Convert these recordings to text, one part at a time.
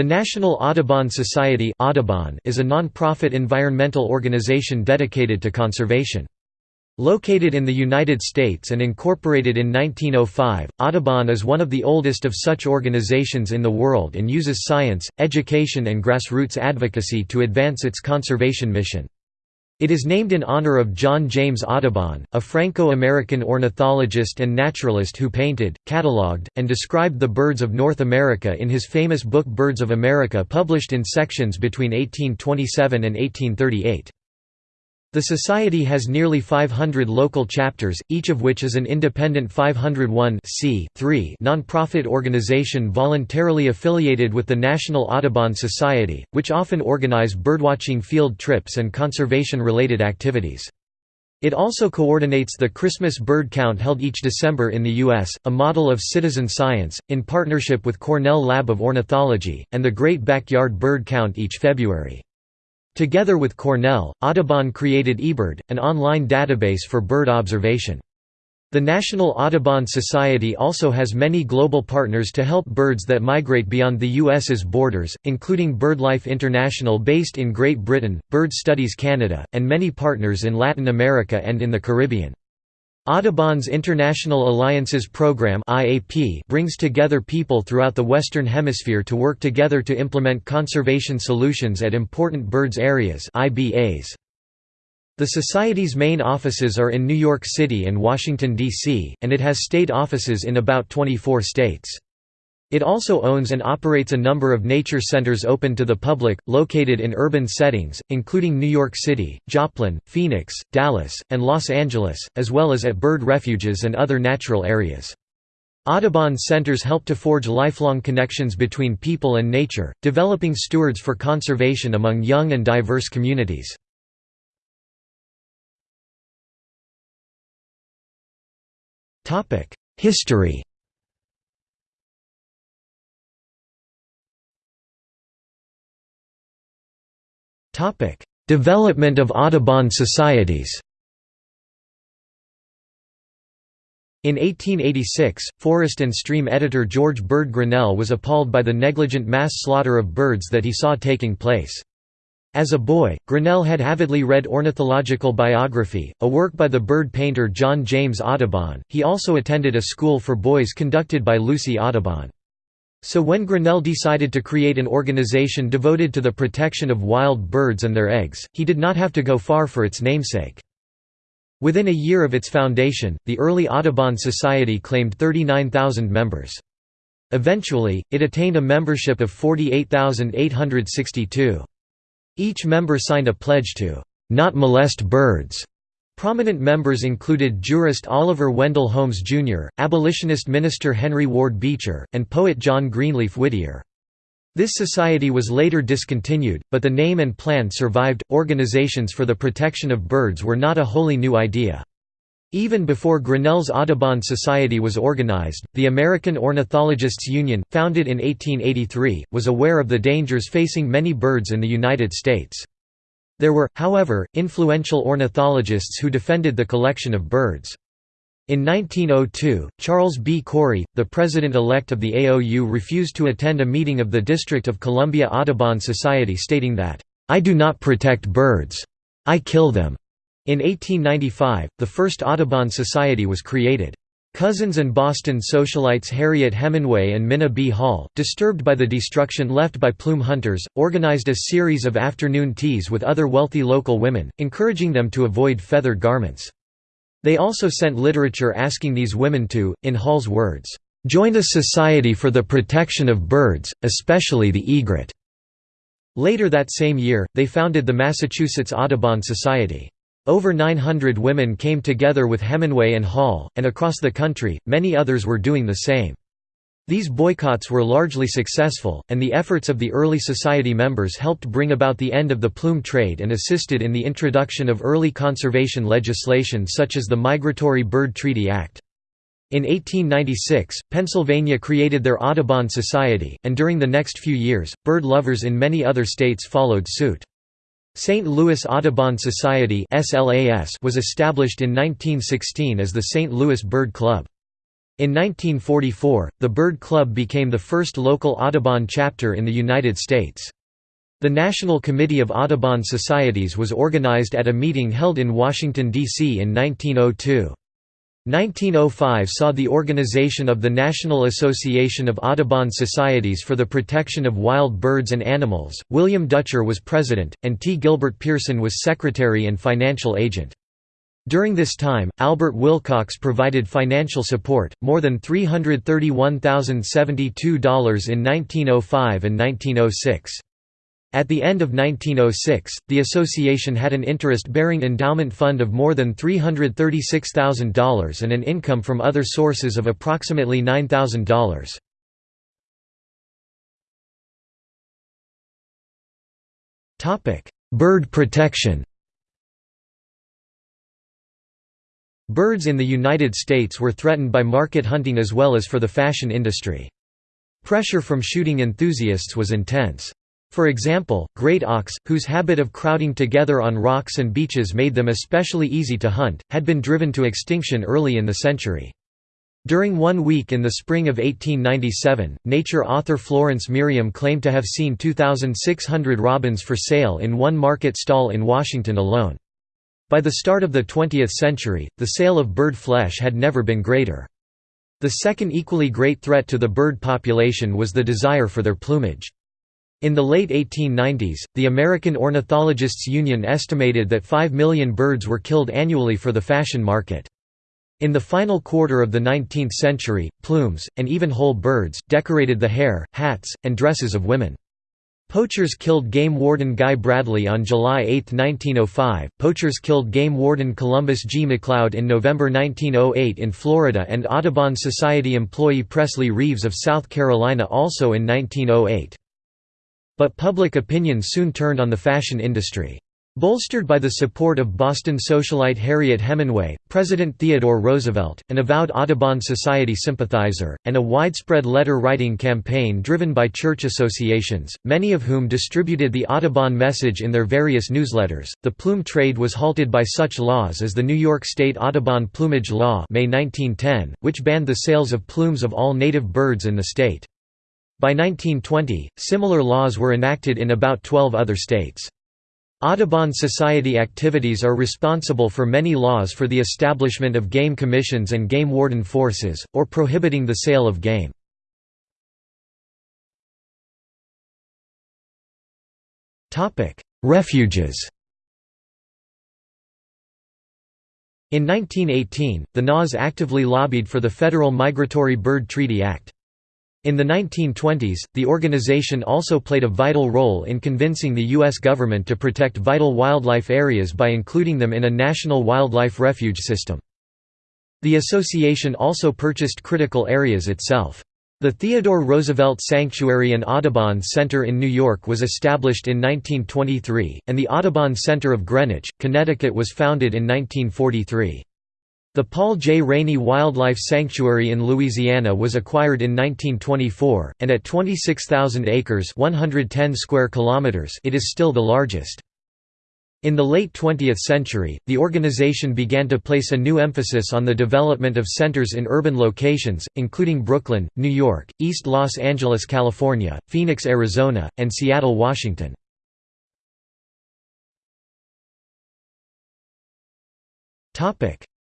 The National Audubon Society is a non-profit environmental organization dedicated to conservation. Located in the United States and incorporated in 1905, Audubon is one of the oldest of such organizations in the world and uses science, education and grassroots advocacy to advance its conservation mission. It is named in honor of John James Audubon, a Franco-American ornithologist and naturalist who painted, catalogued, and described the birds of North America in his famous book Birds of America published in sections between 1827 and 1838. The Society has nearly 500 local chapters, each of which is an independent 501 non-profit organization voluntarily affiliated with the National Audubon Society, which often organize birdwatching field trips and conservation-related activities. It also coordinates the Christmas bird count held each December in the U.S., a model of citizen science, in partnership with Cornell Lab of Ornithology, and the Great Backyard Bird Count each February. Together with Cornell, Audubon created eBird, an online database for bird observation. The National Audubon Society also has many global partners to help birds that migrate beyond the U.S.'s borders, including BirdLife International based in Great Britain, Bird Studies Canada, and many partners in Latin America and in the Caribbean. Audubon's International Alliances Program brings together people throughout the Western Hemisphere to work together to implement conservation solutions at important birds areas The Society's main offices are in New York City and Washington, D.C., and it has state offices in about 24 states. It also owns and operates a number of nature centers open to the public, located in urban settings, including New York City, Joplin, Phoenix, Dallas, and Los Angeles, as well as at bird refuges and other natural areas. Audubon centers help to forge lifelong connections between people and nature, developing stewards for conservation among young and diverse communities. History Development of Audubon societies In 1886, forest and stream editor George Bird Grinnell was appalled by the negligent mass slaughter of birds that he saw taking place. As a boy, Grinnell had avidly read Ornithological Biography, a work by the bird painter John James Audubon. He also attended a school for boys conducted by Lucy Audubon. So when Grinnell decided to create an organization devoted to the protection of wild birds and their eggs, he did not have to go far for its namesake. Within a year of its foundation, the early Audubon Society claimed 39,000 members. Eventually, it attained a membership of 48,862. Each member signed a pledge to, "...not molest birds." Prominent members included jurist Oliver Wendell Holmes, Jr., abolitionist minister Henry Ward Beecher, and poet John Greenleaf Whittier. This society was later discontinued, but the name and plan survived. Organizations for the protection of birds were not a wholly new idea. Even before Grinnell's Audubon Society was organized, the American Ornithologists Union, founded in 1883, was aware of the dangers facing many birds in the United States. There were, however, influential ornithologists who defended the collection of birds. In 1902, Charles B. Cory, the president-elect of the AOU refused to attend a meeting of the District of Columbia Audubon Society stating that, "'I do not protect birds. I kill them." In 1895, the first Audubon Society was created. Cousins and Boston socialites Harriet Hemenway and Minna B. Hall, disturbed by the destruction left by plume hunters, organized a series of afternoon teas with other wealthy local women, encouraging them to avoid feathered garments. They also sent literature asking these women to, in Hall's words, "...join a society for the protection of birds, especially the egret." Later that same year, they founded the Massachusetts Audubon Society. Over 900 women came together with Hemenway and Hall, and across the country, many others were doing the same. These boycotts were largely successful, and the efforts of the early society members helped bring about the end of the plume trade and assisted in the introduction of early conservation legislation such as the Migratory Bird Treaty Act. In 1896, Pennsylvania created their Audubon Society, and during the next few years, bird lovers in many other states followed suit. St. Louis Audubon Society was established in 1916 as the St. Louis Bird Club. In 1944, the Bird Club became the first local Audubon chapter in the United States. The National Committee of Audubon Societies was organized at a meeting held in Washington, D.C. in 1902. 1905 saw the organization of the National Association of Audubon Societies for the Protection of Wild Birds and Animals. William Dutcher was president, and T. Gilbert Pearson was secretary and financial agent. During this time, Albert Wilcox provided financial support, more than $331,072 in 1905 and 1906. At the end of 1906, the association had an interest-bearing endowment fund of more than $336,000 and an income from other sources of approximately $9,000. Bird protection Birds in the United States were threatened by market hunting as well as for the fashion industry. Pressure from shooting enthusiasts was intense. For example, great auks, whose habit of crowding together on rocks and beaches made them especially easy to hunt, had been driven to extinction early in the century. During one week in the spring of 1897, Nature author Florence Merriam claimed to have seen 2,600 robins for sale in one market stall in Washington alone. By the start of the 20th century, the sale of bird flesh had never been greater. The second equally great threat to the bird population was the desire for their plumage. In the late 1890s, the American Ornithologists' Union estimated that 5 million birds were killed annually for the fashion market. In the final quarter of the 19th century, plumes, and even whole birds, decorated the hair, hats, and dresses of women. Poachers killed game warden Guy Bradley on July 8, 1905, poachers killed game warden Columbus G. McLeod in November 1908 in Florida and Audubon Society employee Presley Reeves of South Carolina also in 1908. But public opinion soon turned on the fashion industry. Bolstered by the support of Boston socialite Harriet Hemenway, President Theodore Roosevelt, an avowed Audubon Society sympathizer, and a widespread letter-writing campaign driven by church associations, many of whom distributed the Audubon message in their various newsletters, the plume trade was halted by such laws as the New York State Audubon Plumage Law May 1910, which banned the sales of plumes of all native birds in the state. By 1920, similar laws were enacted in about 12 other states. Audubon Society activities are responsible for many laws for the establishment of game commissions and game warden forces, or prohibiting the sale of game. Refuges In 1918, the NAS actively lobbied for the Federal Migratory Bird Treaty Act. In the 1920s, the organization also played a vital role in convincing the U.S. government to protect vital wildlife areas by including them in a national wildlife refuge system. The association also purchased critical areas itself. The Theodore Roosevelt Sanctuary and Audubon Center in New York was established in 1923, and the Audubon Center of Greenwich, Connecticut was founded in 1943. The Paul J. Rainey Wildlife Sanctuary in Louisiana was acquired in 1924, and at 26,000 acres 110 square kilometers it is still the largest. In the late 20th century, the organization began to place a new emphasis on the development of centers in urban locations, including Brooklyn, New York, East Los Angeles, California, Phoenix, Arizona, and Seattle, Washington.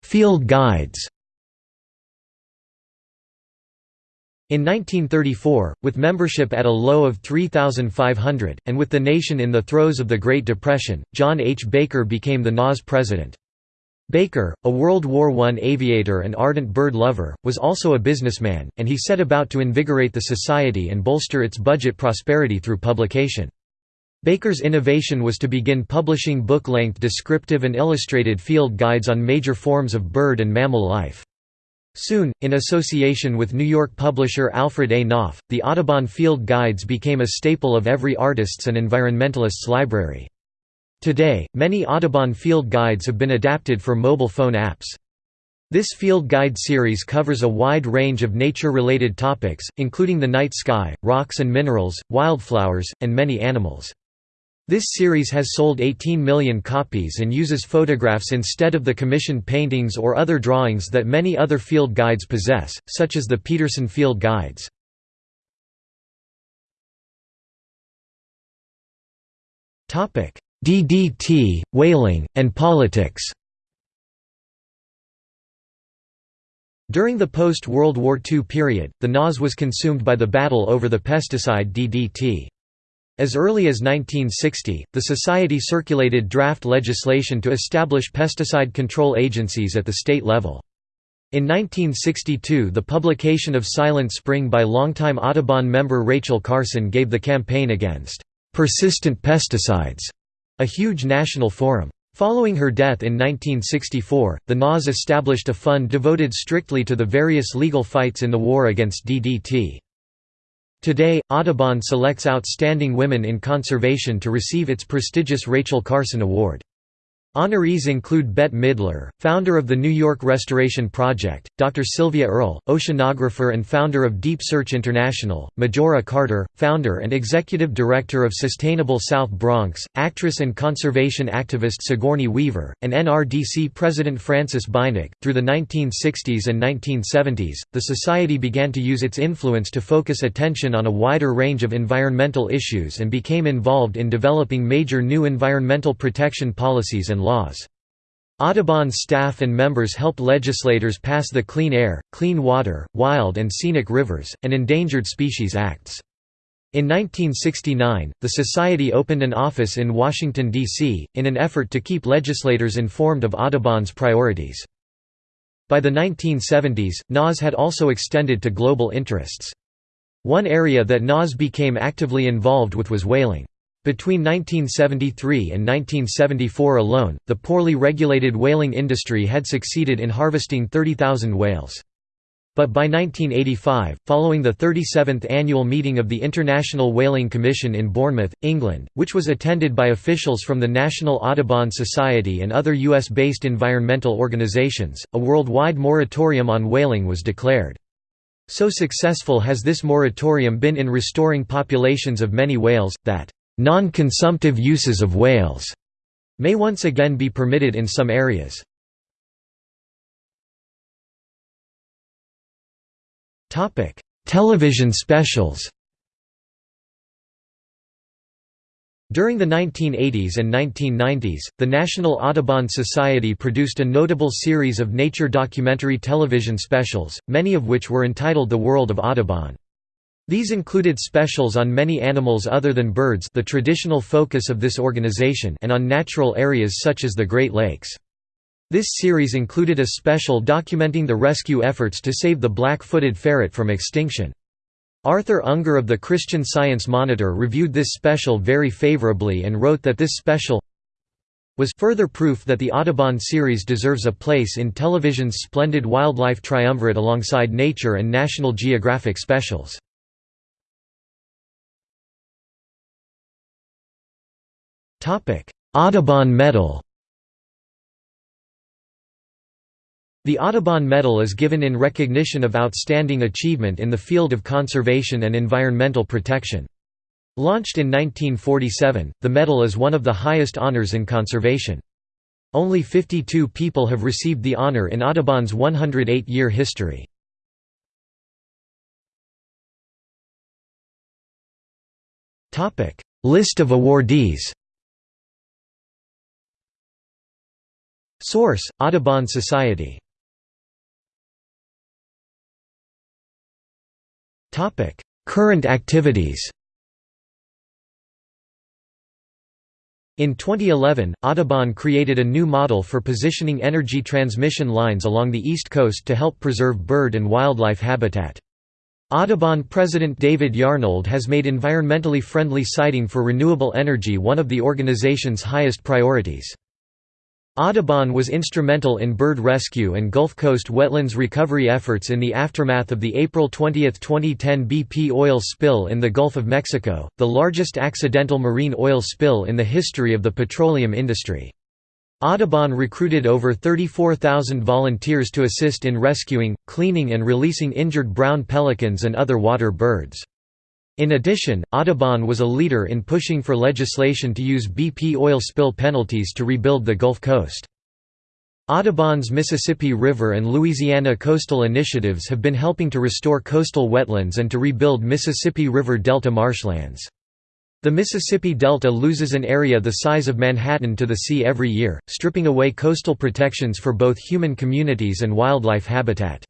Field guides In 1934, with membership at a low of 3,500, and with the nation in the throes of the Great Depression, John H. Baker became the NAS president. Baker, a World War I aviator and ardent bird lover, was also a businessman, and he set about to invigorate the society and bolster its budget prosperity through publication. Baker's innovation was to begin publishing book-length descriptive and illustrated field guides on major forms of bird and mammal life. Soon, in association with New York publisher Alfred A. Knopf, the Audubon Field Guides became a staple of every artist's and environmentalist's library. Today, many Audubon Field Guides have been adapted for mobile phone apps. This field guide series covers a wide range of nature-related topics, including the night sky, rocks and minerals, wildflowers, and many animals. This series has sold 18 million copies and uses photographs instead of the commissioned paintings or other drawings that many other field guides possess, such as the Peterson Field Guides. DDT, whaling, and politics During the post-World War II period, the NAS was consumed by the battle over the pesticide DDT. As early as 1960, the Society circulated draft legislation to establish pesticide control agencies at the state level. In 1962 the publication of Silent Spring by longtime Audubon member Rachel Carson gave the campaign against «persistent pesticides» a huge national forum. Following her death in 1964, the NAS established a fund devoted strictly to the various legal fights in the war against DDT. Today, Audubon selects outstanding women in conservation to receive its prestigious Rachel Carson Award. Honorees include Bette Midler, founder of the New York Restoration Project, Dr. Sylvia Earle, oceanographer and founder of Deep Search International, Majora Carter, founder and executive director of Sustainable South Bronx, actress and conservation activist Sigourney Weaver, and NRDC President Frances Beinecke. Through the 1960s and 1970s, the Society began to use its influence to focus attention on a wider range of environmental issues and became involved in developing major new environmental protection policies and laws. Audubon's staff and members helped legislators pass the Clean Air, Clean Water, Wild and Scenic Rivers, and Endangered Species Acts. In 1969, the Society opened an office in Washington, D.C., in an effort to keep legislators informed of Audubon's priorities. By the 1970s, NAS had also extended to global interests. One area that NAS became actively involved with was whaling. Between 1973 and 1974 alone, the poorly regulated whaling industry had succeeded in harvesting 30,000 whales. But by 1985, following the 37th annual meeting of the International Whaling Commission in Bournemouth, England, which was attended by officials from the National Audubon Society and other US-based environmental organizations, a worldwide moratorium on whaling was declared. So successful has this moratorium been in restoring populations of many whales, that Non-consumptive uses of whales may once again be permitted in some areas. Topic: Television specials During the 1980s and 1990s, the National Audubon Society produced a notable series of nature documentary television specials, many of which were entitled The World of Audubon. These included specials on many animals other than birds the traditional focus of this organization and on natural areas such as the Great Lakes. This series included a special documenting the rescue efforts to save the black-footed ferret from extinction. Arthur Unger of the Christian Science Monitor reviewed this special very favorably and wrote that this special was further proof that the Audubon series deserves a place in television's splendid wildlife triumvirate alongside Nature and National Geographic specials. Audubon Medal The Audubon Medal is given in recognition of outstanding achievement in the field of conservation and environmental protection. Launched in 1947, the medal is one of the highest honors in conservation. Only 52 people have received the honor in Audubon's 108-year history. List of awardees Source: Audubon Society. Topic: Current activities. In 2011, Audubon created a new model for positioning energy transmission lines along the East Coast to help preserve bird and wildlife habitat. Audubon President David Yarnold has made environmentally friendly siting for renewable energy one of the organization's highest priorities. Audubon was instrumental in bird rescue and Gulf Coast wetlands recovery efforts in the aftermath of the April 20, 2010 BP oil spill in the Gulf of Mexico, the largest accidental marine oil spill in the history of the petroleum industry. Audubon recruited over 34,000 volunteers to assist in rescuing, cleaning and releasing injured brown pelicans and other water birds. In addition, Audubon was a leader in pushing for legislation to use BP oil spill penalties to rebuild the Gulf Coast. Audubon's Mississippi River and Louisiana coastal initiatives have been helping to restore coastal wetlands and to rebuild Mississippi River Delta marshlands. The Mississippi Delta loses an area the size of Manhattan to the sea every year, stripping away coastal protections for both human communities and wildlife habitat.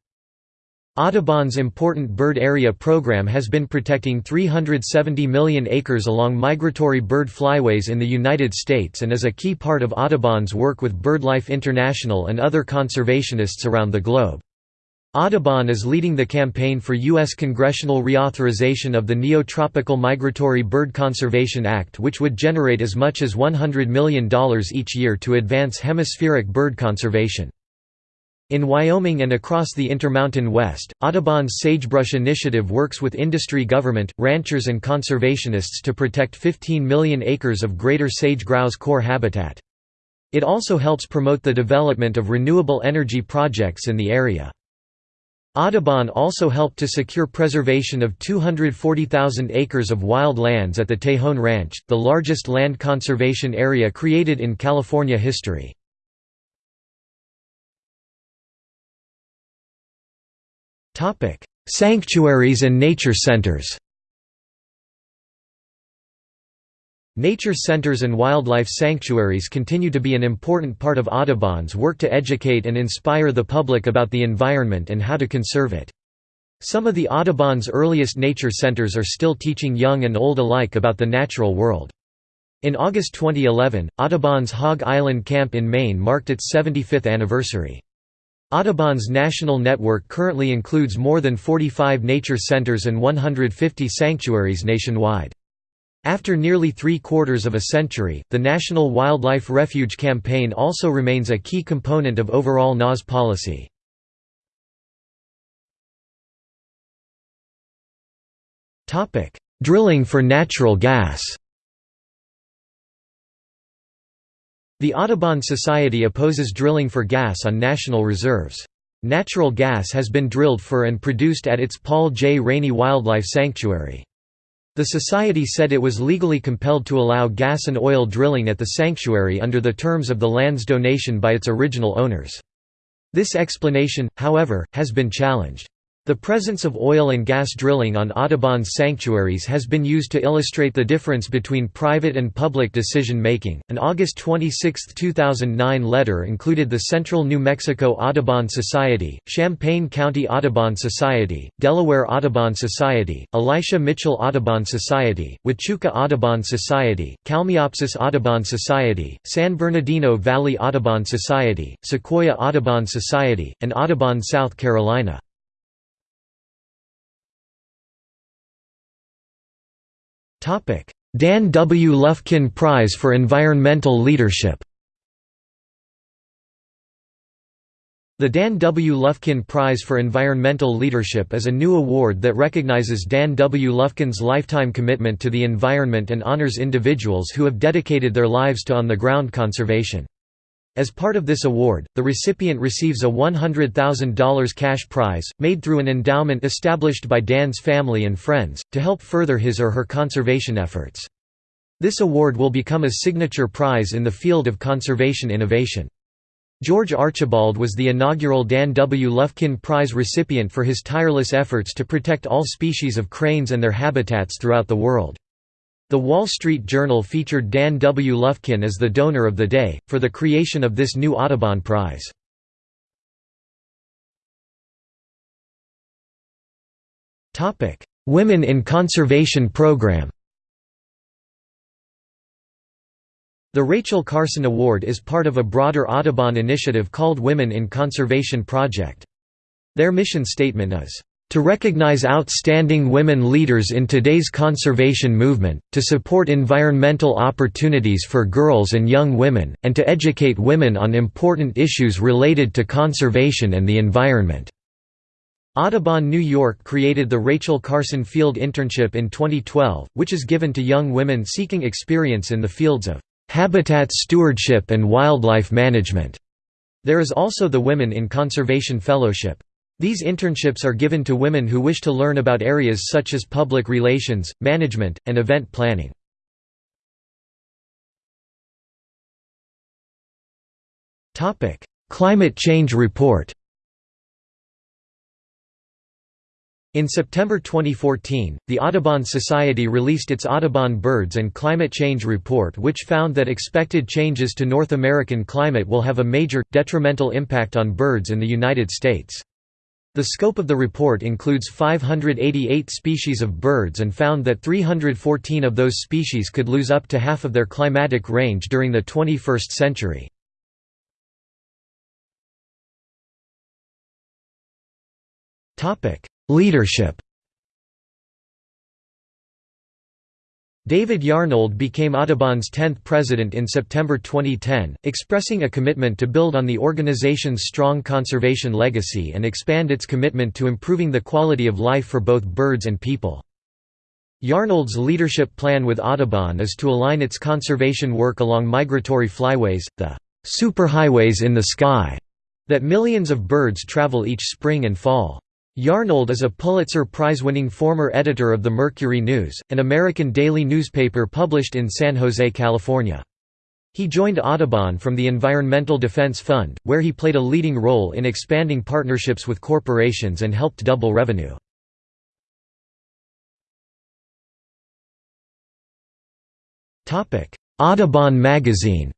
Audubon's important bird area program has been protecting 370 million acres along migratory bird flyways in the United States and is a key part of Audubon's work with BirdLife International and other conservationists around the globe. Audubon is leading the campaign for U.S. congressional reauthorization of the Neotropical Migratory Bird Conservation Act which would generate as much as $100 million each year to advance hemispheric bird conservation. In Wyoming and across the Intermountain West, Audubon's Sagebrush Initiative works with industry government, ranchers and conservationists to protect 15 million acres of greater sage-grouse core habitat. It also helps promote the development of renewable energy projects in the area. Audubon also helped to secure preservation of 240,000 acres of wild lands at the Tejon Ranch, the largest land conservation area created in California history. Topic: Sanctuaries and nature centers. Nature centers and wildlife sanctuaries continue to be an important part of Audubon's work to educate and inspire the public about the environment and how to conserve it. Some of the Audubon's earliest nature centers are still teaching young and old alike about the natural world. In August 2011, Audubon's Hog Island Camp in Maine marked its 75th anniversary. Audubon's national network currently includes more than 45 nature centers and 150 sanctuaries nationwide. After nearly three-quarters of a century, the National Wildlife Refuge Campaign also remains a key component of overall NAS policy. Drilling for natural gas The Audubon Society opposes drilling for gas on national reserves. Natural gas has been drilled for and produced at its Paul J. Rainey Wildlife Sanctuary. The Society said it was legally compelled to allow gas and oil drilling at the sanctuary under the terms of the land's donation by its original owners. This explanation, however, has been challenged. The presence of oil and gas drilling on Audubon's sanctuaries has been used to illustrate the difference between private and public decision making. An August 26, 2009 letter included the Central New Mexico Audubon Society, Champaign County Audubon Society, Delaware Audubon Society, Elisha Mitchell Audubon Society, Huachuca Audubon Society, Kalmiopsis Audubon Society, San Bernardino Valley Audubon Society, Sequoia Audubon Society, and Audubon South Carolina. Dan W. Lufkin Prize for Environmental Leadership The Dan W. Lufkin Prize for Environmental Leadership is a new award that recognizes Dan W. Lufkin's lifetime commitment to the environment and honors individuals who have dedicated their lives to on-the-ground conservation. As part of this award, the recipient receives a $100,000 cash prize, made through an endowment established by Dan's family and friends, to help further his or her conservation efforts. This award will become a signature prize in the field of conservation innovation. George Archibald was the inaugural Dan W. Lufkin Prize recipient for his tireless efforts to protect all species of cranes and their habitats throughout the world. The Wall Street Journal featured Dan W. Lufkin as the donor of the day, for the creation of this new Audubon Prize. Women in Conservation Program The Rachel Carson Award is part of a broader Audubon initiative called Women in Conservation Project. Their mission statement is, to recognize outstanding women leaders in today's conservation movement, to support environmental opportunities for girls and young women, and to educate women on important issues related to conservation and the environment." Audubon New York created the Rachel Carson Field Internship in 2012, which is given to young women seeking experience in the fields of "...habitat stewardship and wildlife management." There is also the Women in Conservation Fellowship. These internships are given to women who wish to learn about areas such as public relations, management, and event planning. Climate Change Report In September 2014, the Audubon Society released its Audubon Birds and Climate Change Report which found that expected changes to North American climate will have a major, detrimental impact on birds in the United States. The scope of the report includes 588 species of birds and found that 314 of those species could lose up to half of their climatic range during the 21st century. Leadership David Yarnold became Audubon's 10th president in September 2010, expressing a commitment to build on the organization's strong conservation legacy and expand its commitment to improving the quality of life for both birds and people. Yarnold's leadership plan with Audubon is to align its conservation work along migratory flyways, the superhighways in the sky, that millions of birds travel each spring and fall. Yarnold is a Pulitzer Prize-winning former editor of the Mercury News, an American daily newspaper published in San Jose, California. He joined Audubon from the Environmental Defense Fund, where he played a leading role in expanding partnerships with corporations and helped double revenue. Audubon magazine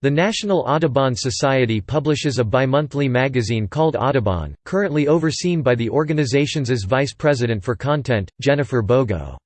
The National Audubon Society publishes a bimonthly magazine called Audubon, currently overseen by the organization's vice president for content, Jennifer Bogo.